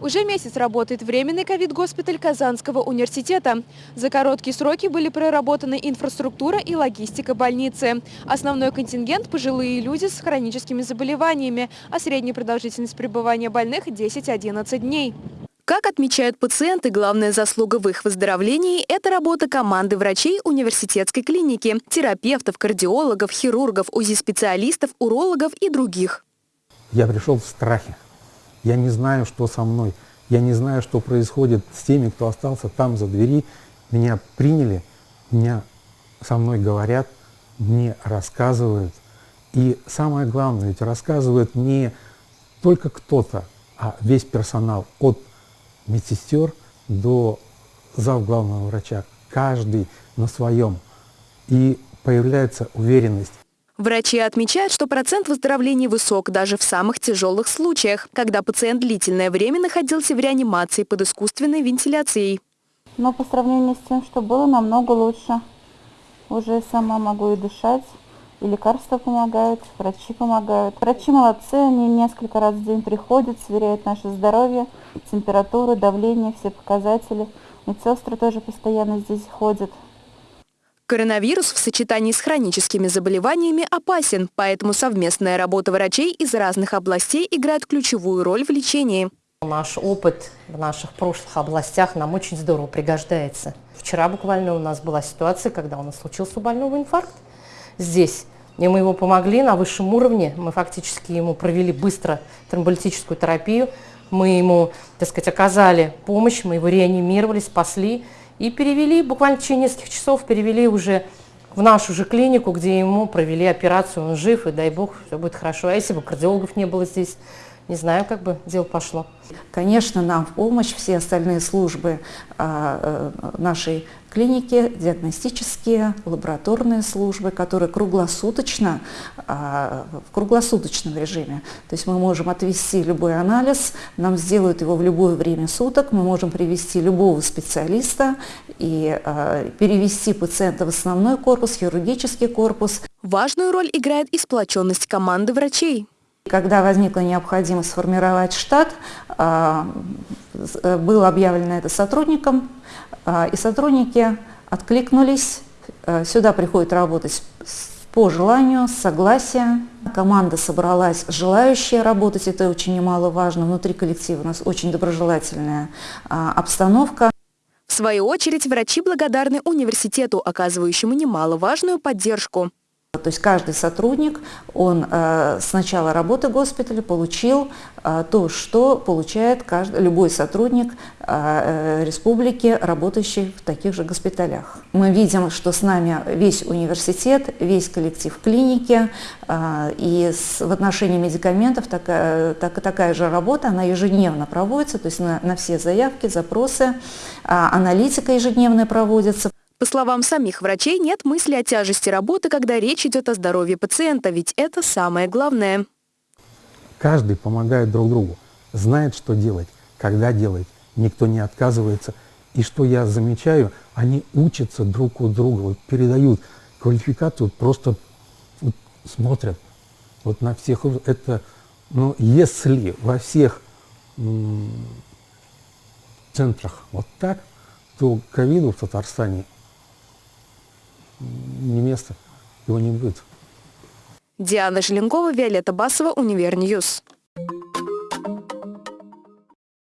Уже месяц работает временный ковид-госпиталь Казанского университета. За короткие сроки были проработаны инфраструктура и логистика больницы. Основной контингент – пожилые люди с хроническими заболеваниями, а средняя продолжительность пребывания больных – 10-11 дней. Как отмечают пациенты, главная заслуга в их выздоровлении – это работа команды врачей университетской клиники, терапевтов, кардиологов, хирургов, УЗИ-специалистов, урологов и других. Я пришел в страхе. Я не знаю, что со мной. Я не знаю, что происходит с теми, кто остался там за двери. Меня приняли, меня со мной говорят, мне рассказывают. И самое главное, ведь рассказывает не только кто-то, а весь персонал от медсестер до зав главного врача. Каждый на своем. И появляется уверенность. Врачи отмечают, что процент выздоровления высок даже в самых тяжелых случаях, когда пациент длительное время находился в реанимации под искусственной вентиляцией. Но по сравнению с тем, что было, намного лучше. Уже сама могу и дышать, и лекарства помогают, врачи помогают. Врачи молодцы, они несколько раз в день приходят, сверяют наше здоровье, температуру, давление, все показатели. Медсестры тоже постоянно здесь ходят. Коронавирус в сочетании с хроническими заболеваниями опасен, поэтому совместная работа врачей из разных областей играет ключевую роль в лечении. Наш опыт в наших прошлых областях нам очень здорово пригождается. Вчера буквально у нас была ситуация, когда у нас случился у больного инфаркт здесь. И мы ему помогли на высшем уровне, мы фактически ему провели быстро тромболитическую терапию, мы ему, так сказать, оказали помощь, мы его реанимировали, спасли и перевели, буквально в течение нескольких часов перевели уже в нашу же клинику, где ему провели операцию, он жив, и дай бог, все будет хорошо. А если бы кардиологов не было здесь, не знаю, как бы дело пошло. Конечно, нам в помощь все остальные службы а, э, нашей клиники, диагностические, лабораторные службы, которые круглосуточно, а, в круглосуточном режиме. То есть мы можем отвести любой анализ, нам сделают его в любое время суток, мы можем привести любого специалиста и а, перевести пациента в основной корпус, хирургический корпус. Важную роль играет и сплоченность команды врачей. Когда возникла необходимость сформировать штат, а, было объявлено это сотрудникам, а, и сотрудники откликнулись, а, сюда приходят работать по желанию, с согласия. Команда собралась, желающая работать, это очень немаловажно. Внутри коллектива у нас очень доброжелательная обстановка. В свою очередь, врачи благодарны университету, оказывающему немаловажную поддержку. То есть каждый сотрудник, он э, с начала работы госпиталя получил э, то, что получает каждый, любой сотрудник э, республики, работающий в таких же госпиталях. Мы видим, что с нами весь университет, весь коллектив клиники, и в отношении медикаментов такая, так, такая же работа, она ежедневно проводится, то есть на, на все заявки, запросы, аналитика ежедневная проводится. По словам самих врачей, нет мысли о тяжести работы, когда речь идет о здоровье пациента, ведь это самое главное. Каждый помогает друг другу, знает, что делать, когда делать, никто не отказывается. И что я замечаю, они учатся друг у друга, вот передают квалификацию, просто вот смотрят вот на всех. Это, ну, если во всех центрах вот так, то ковиду в Татарстане не место, его не будет. Диана Желенкова, Виолетта Басова, Univer News.